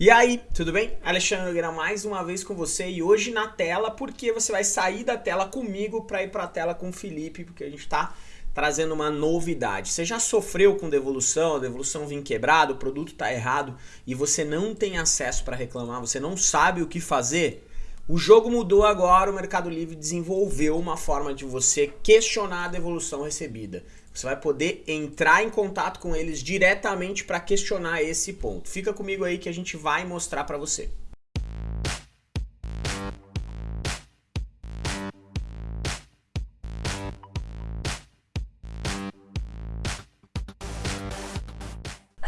E aí, tudo bem? Alexandre Nogueira mais uma vez com você e hoje na tela, porque você vai sair da tela comigo para ir para a tela com o Felipe, porque a gente está trazendo uma novidade. Você já sofreu com devolução, a devolução vem quebrada, o produto está errado e você não tem acesso para reclamar, você não sabe o que fazer? O jogo mudou agora, o Mercado Livre desenvolveu uma forma de você questionar a devolução recebida. Você vai poder entrar em contato com eles diretamente para questionar esse ponto. Fica comigo aí que a gente vai mostrar para você.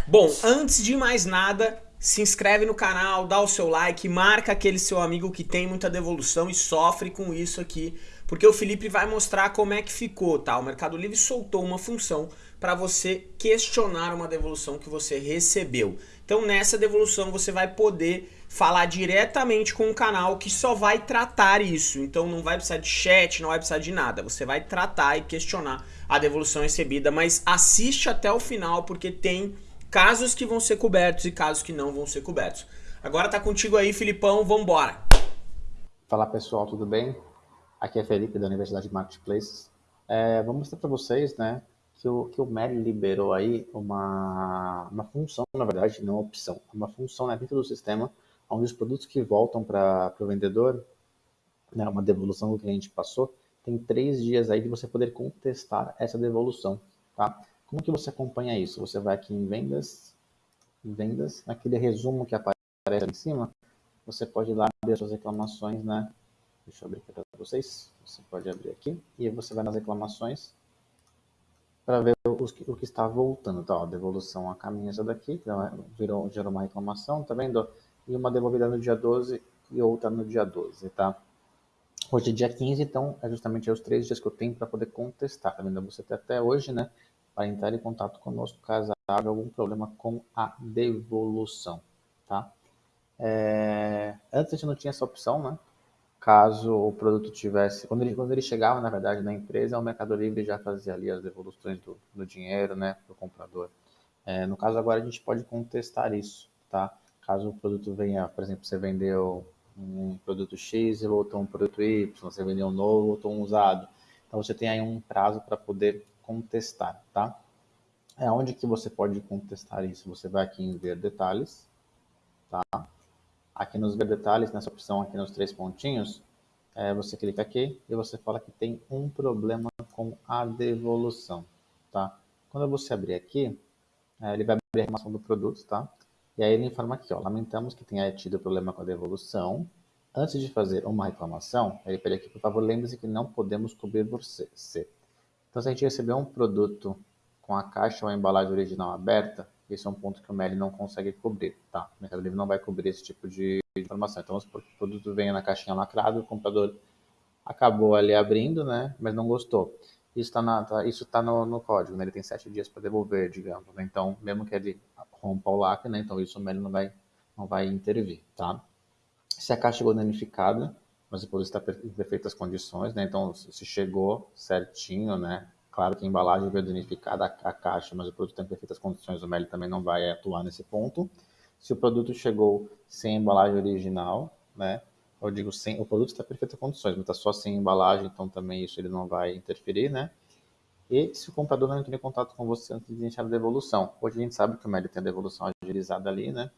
Bom, antes de mais nada, se inscreve no canal, dá o seu like, marca aquele seu amigo que tem muita devolução e sofre com isso aqui porque o Felipe vai mostrar como é que ficou, tá? O Mercado Livre soltou uma função para você questionar uma devolução que você recebeu. Então nessa devolução você vai poder falar diretamente com o canal que só vai tratar isso. Então não vai precisar de chat, não vai precisar de nada. Você vai tratar e questionar a devolução recebida, mas assiste até o final porque tem casos que vão ser cobertos e casos que não vão ser cobertos. Agora tá contigo aí, Filipão, vambora! Fala pessoal, tudo bem? Aqui é Felipe, da Universidade Marketplaces. É, vou mostrar para vocês né, que o, que o MEL liberou aí uma, uma função, na verdade, não opção, uma função né, dentro do sistema, onde os produtos que voltam para o vendedor, né, uma devolução que a gente passou, tem três dias aí de você poder contestar essa devolução. Tá? Como que você acompanha isso? Você vai aqui em vendas, vendas, naquele resumo que aparece ali em cima, você pode ir lá ver suas reclamações, né? Deixa eu abrir aqui para vocês. Você pode abrir aqui e você vai nas reclamações para ver o que está voltando. Tá, ó, devolução a caminho essa daqui, virou, gerou uma reclamação, tá vendo? E uma devolvida no dia 12 e outra no dia 12, tá? Hoje é dia 15, então é justamente os três dias que eu tenho para poder contestar, tá vendo? Você tem até hoje, né, para entrar em contato conosco caso haja algum problema com a devolução, tá? É... Antes a gente não tinha essa opção, né? caso o produto tivesse, quando ele, quando ele chegava, na verdade, na empresa, o Mercado Livre já fazia ali as devoluções do, do dinheiro, né, para o comprador. É, no caso agora a gente pode contestar isso, tá? Caso o produto venha, por exemplo, você vendeu um produto X e voltou um produto Y, você vendeu um novo, voltou um usado. Então você tem aí um prazo para poder contestar, tá? É onde que você pode contestar isso? Você vai aqui em ver detalhes, tá? Aqui nos ver detalhes, nessa opção aqui nos três pontinhos, é, você clica aqui e você fala que tem um problema com a devolução, tá? Quando você abrir aqui, é, ele vai abrir a informação do produto, tá? E aí ele informa aqui, ó, lamentamos que tenha tido problema com a devolução. Antes de fazer uma reclamação, ele pede aqui, por favor, lembre-se que não podemos cobrir você. Então, se a gente receber um produto com a caixa ou a embalagem original aberta, esse é um ponto que o MEL não consegue cobrir, tá? O Mercado Livre não vai cobrir esse tipo de informação. Então, o produto vem na caixinha lacrado, o comprador acabou ali abrindo, né? Mas não gostou. Isso está tá, isso tá no, no, código, né? Ele tem sete dias para devolver, digamos. Né? Então, mesmo que ele rompa o lacre, né? Então, isso o MEL não vai, não vai intervir, tá? Se a caixa chegou danificada, mas o produto está em perfeitas condições, né? Então, se chegou certinho, né? Claro que a embalagem veio danificada, a caixa, mas o produto está em perfeitas condições, o MEL também não vai atuar nesse ponto. Se o produto chegou sem embalagem original, né? Eu digo sem, o produto está em perfeitas condições, mas está só sem embalagem, então também isso ele não vai interferir, né? E se o comprador não entrou em contato com você antes de iniciar a devolução. Hoje a gente sabe que o MEL tem a devolução agilizada ali, né?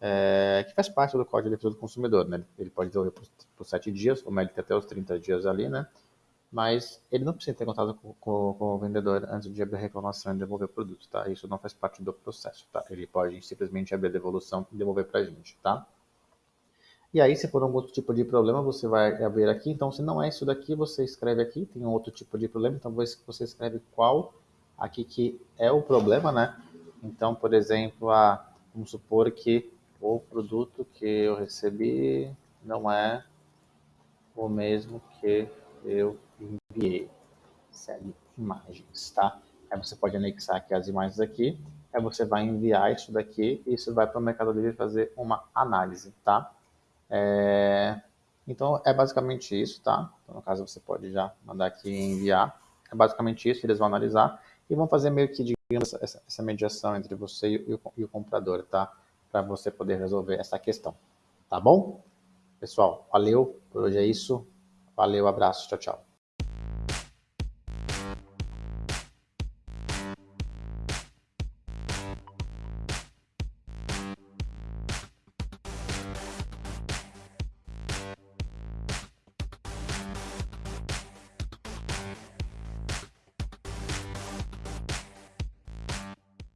É, que faz parte do Código de Defesa do Consumidor, né? Ele pode devolver por, por 7 dias, o tem até os 30 dias ali, né? mas ele não precisa ter contato com, com, com, o vendedor antes de abrir a reclamação e devolver o produto, tá? Isso não faz parte do processo, tá? Ele pode simplesmente abrir a devolução e devolver para a gente, tá? E aí, se for algum outro tipo de problema, você vai abrir aqui. Então, se não é isso daqui, você escreve aqui. Tem um outro tipo de problema, então você escreve qual aqui que é o problema, né? Então, por exemplo, a, vamos supor que o produto que eu recebi não é o mesmo que eu enviei. Segue imagens, tá? Aí você pode anexar aqui as imagens aqui, aí você vai enviar isso daqui e isso vai para o Mercado Livre fazer uma análise, tá? É... Então, é basicamente isso, tá? Então, no caso, você pode já mandar aqui enviar. É basicamente isso, eles vão analisar e vão fazer meio que, digamos, essa, essa mediação entre você e o, e o comprador, tá? Para você poder resolver essa questão. Tá bom? Pessoal, valeu. Por hoje é isso. Valeu, abraço. Tchau, tchau.